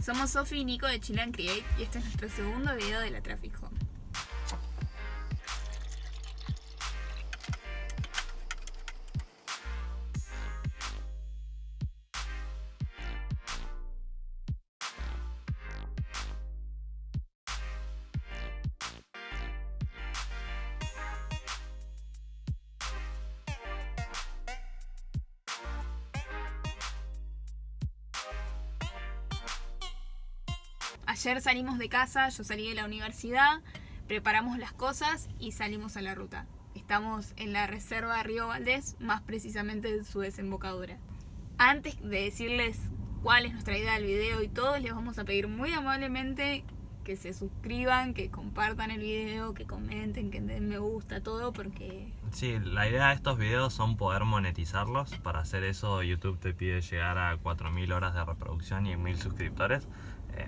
Somos Sofi y Nico de Chilean Create y este es nuestro segundo video de la Traffic Home. Ayer salimos de casa, yo salí de la universidad, preparamos las cosas y salimos a la ruta. Estamos en la reserva Río Valdés, más precisamente en su desembocadura. Antes de decirles cuál es nuestra idea del video y todo, les vamos a pedir muy amablemente que se suscriban, que compartan el video, que comenten, que den me gusta, todo, porque... Sí, la idea de estos videos son poder monetizarlos. Para hacer eso YouTube te pide llegar a 4.000 horas de reproducción y 1.000 suscriptores. Eh,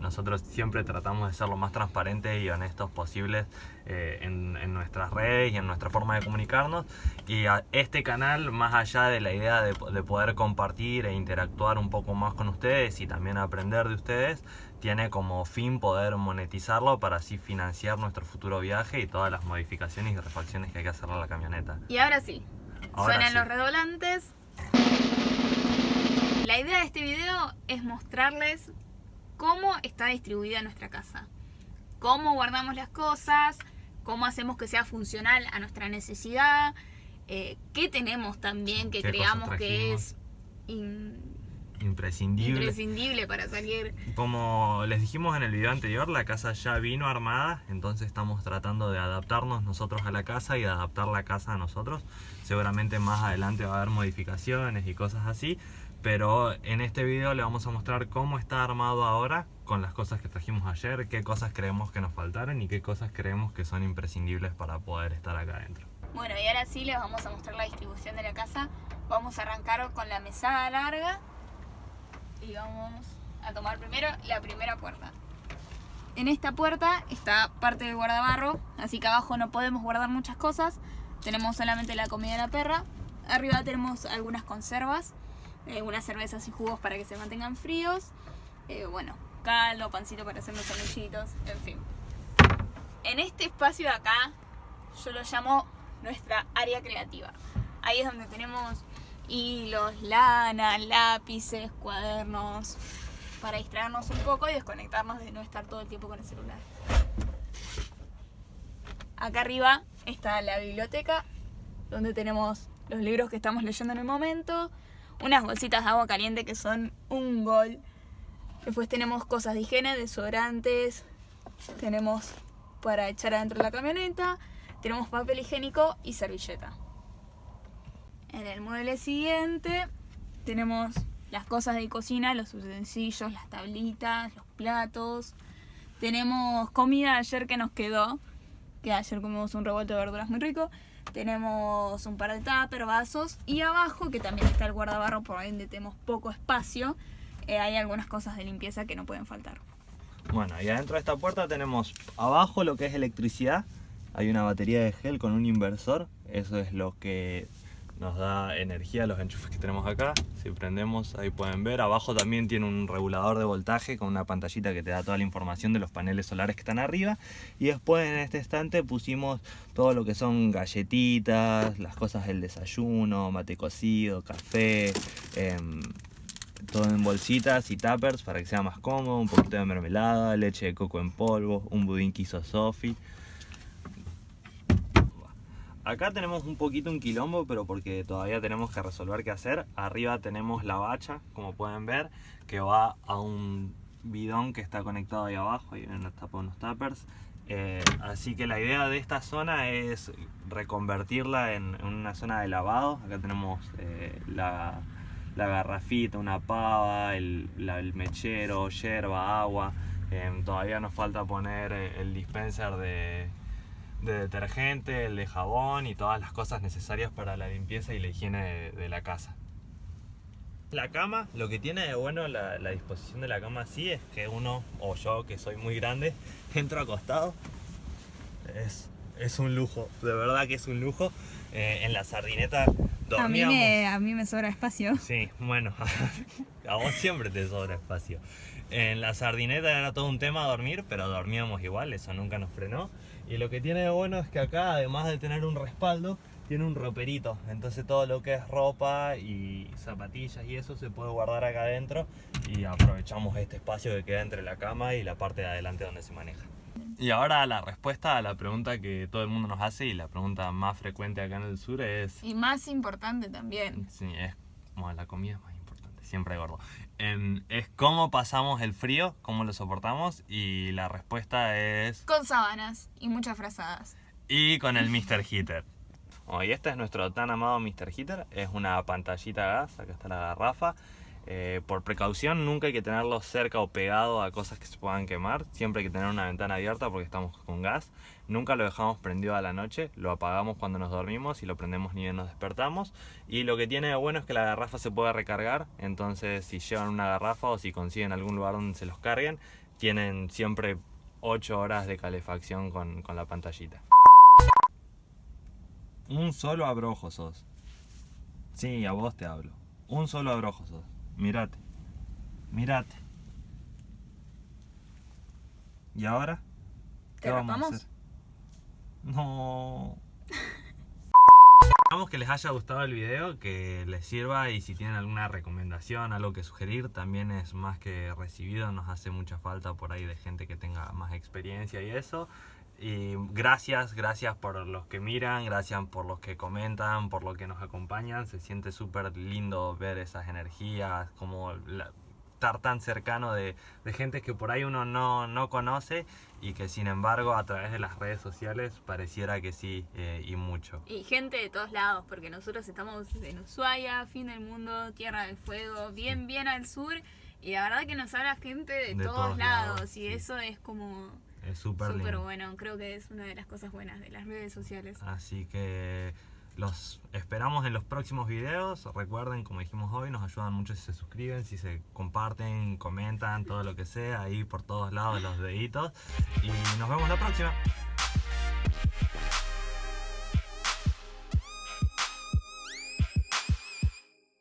nosotros siempre tratamos de ser lo más transparentes y honestos posibles eh, en, nuestras redes y en nuestra forma de comunicarnos. Y a este canal, más allá de la idea de, poder compartir e interactuar un poco más con ustedes y también aprender de ustedes, tiene como fin poder monetizarlo para así financiar nuestro futuro viaje y todas las modificaciones y refacciones que hay que hacerle a la camioneta. Y ahora sí, suenan los redoblantes. La idea de este video es mostrarles cómo está distribuida nuestra casa, cómo guardamos las cosas, cómo hacemos que sea funcional a nuestra necesidad, eh, qué tenemos también que creamos que es imprescindible. imprescindible para salir. Como les dijimos en el video anterior, la casa ya vino armada, entonces estamos tratando de adaptarnos nosotros a la casa y de adaptar la casa a nosotros. Seguramente más adelante va a haber modificaciones y cosas así, pero en este video le vamos a mostrar cómo está armado ahora con las cosas que trajimos ayer, qué cosas creemos que nos faltaron y qué cosas creemos que son imprescindibles para poder estar acá adentro. Bueno, y ahora sí les vamos a mostrar la distribución de la casa. Vamos a arrancar con la mesada larga y vamos a tomar primero la primera puerta. En esta puerta está parte del guardabarro, así que abajo no podemos guardar muchas cosas. Tenemos solamente la comida de la perra. Arriba tenemos algunas conservas eh, unas cervezas y jugos para que se mantengan fríos, eh, bueno, caldo, pancito para hacer los sanguchitos, en fin. En este espacio de acá, yo lo llamo nuestra área creativa. Ahí es donde tenemos hilos, lana, lápices, cuadernos, para distraernos un poco y desconectarnos de no estar todo el tiempo con el celular. Acá arriba está la biblioteca, donde tenemos los libros que estamos leyendo en el momento, unas bolsitas de agua caliente que son un gol. Después tenemos cosas de higiene, desodorantes, tenemos para echar adentro de la camioneta, tenemos papel higiénico y servilleta. En el mueble siguiente tenemos las cosas de cocina, los utensilios, las tablitas, los platos. Tenemos comida ayer que nos quedó, que ayer comimos un revuelto de verduras muy rico. Tenemos un par de tupper, vasos y abajo, que también está el guardabarro, por donde tenemos poco espacio, eh, hay algunas cosas de limpieza que no pueden faltar. Bueno, y adentro de esta puerta tenemos abajo lo que es electricidad. Hay una batería de gel con un inversor. Eso es lo que nos da energía los enchufes que tenemos acá. Si prendemos, ahí pueden ver. Abajo también tiene un regulador de voltaje con una pantallita que te da toda la información de los paneles solares que están arriba. Y después en este estante pusimos todo lo que son galletitas, las cosas del desayuno, mate cocido, café, em, todo en bolsitas y tuppers para que sea más cómodo, un poquito de mermelada, leche de coco en polvo, un budín que hizo Sophie Acá tenemos un poquito un quilombo, pero porque todavía tenemos que resolver qué hacer. Arriba tenemos la bacha, como pueden ver, que va a un bidón que está conectado ahí abajo, ahí vienen unos tuppers. Eh, así que la idea de esta zona es reconvertirla en, una zona de lavado. Acá tenemos eh, la, garrafita, una pava, el, mechero, yerba, agua. Eh, todavía nos falta poner el dispenser de, de detergente, el de jabón y todas las cosas necesarias para la limpieza y la higiene de, la casa. La cama, lo que tiene de bueno la, disposición de la cama así es que uno, o yo que soy muy grande, entro acostado. Es, es un lujo, de verdad que es un lujo. Eh, en la sardineta A mí, dormíamos. me, a mí me sobra espacio. Sí, bueno, a vos siempre te sobra espacio. En la sardineta era todo un tema dormir, pero dormíamos igual, eso nunca nos frenó. Y lo que tiene de bueno es que acá, además de tener un respaldo, tiene un roperito. Entonces todo lo que es ropa y zapatillas y eso se puede guardar acá adentro y aprovechamos este espacio que queda entre la cama y la parte de adelante donde se maneja. Y ahora la respuesta a la pregunta que todo el mundo nos hace y la pregunta más frecuente acá en el sur es... Y más importante también. Sí, es como la comida es más siempre gordo. Em, es cómo pasamos el frío, cómo lo soportamos y la respuesta es... Con sábanas y muchas frazadas. Y con el Mr. Heater. Oh, y este es nuestro tan amado Mr. Heater, es una pantallita gas, acá está la garrafa. Eh, por precaución nunca hay que tenerlo cerca o pegado a cosas que se puedan quemar, siempre hay que tener una ventana abierta porque estamos con gas. Nunca lo dejamos prendido a la noche, lo apagamos cuando nos dormimos y lo prendemos ni bien nos despertamos. Y lo que tiene de bueno es que la garrafa se puede recargar, entonces si llevan una garrafa o si consiguen algún lugar donde se los carguen, tienen siempre 8 horas de calefacción con, con la pantallita. Un solo abrojo sos. Sí, a vos te hablo. Un solo abrojo sos. Mirate. Mirate. ¿Y ahora? ¿Te rapamos? hacer? No. Esperamos que les haya gustado el video, que les sirva y si tienen alguna recomendación, algo que sugerir, también es más que recibido, nos hace mucha falta por ahí de gente que tenga más experiencia y eso. Y gracias, gracias por los que miran, gracias por los que comentan, por los que nos acompañan. Se siente súper lindo ver esas energías, como la- estar tan cercano de, de gente que por ahí uno no, no conoce y que sin embargo a través de las redes sociales pareciera que sí eh, y mucho. Y gente de todos lados, porque nosotros estamos en Ushuaia, fin del mundo, Tierra del Fuego, bien, bien al sur. Y la verdad que nos habla gente de, De todos, todos lados. lados, y sí. eso es como Es súper bueno. Creo que es una de las cosas buenas de las redes sociales. Así que los esperamos en los próximos videos. Recuerden, como dijimos hoy, nos ayudan mucho si se suscriben, si se comparten, comentan, todo lo que sea, ahí por todos lados los deditos. Y nos vemos la próxima.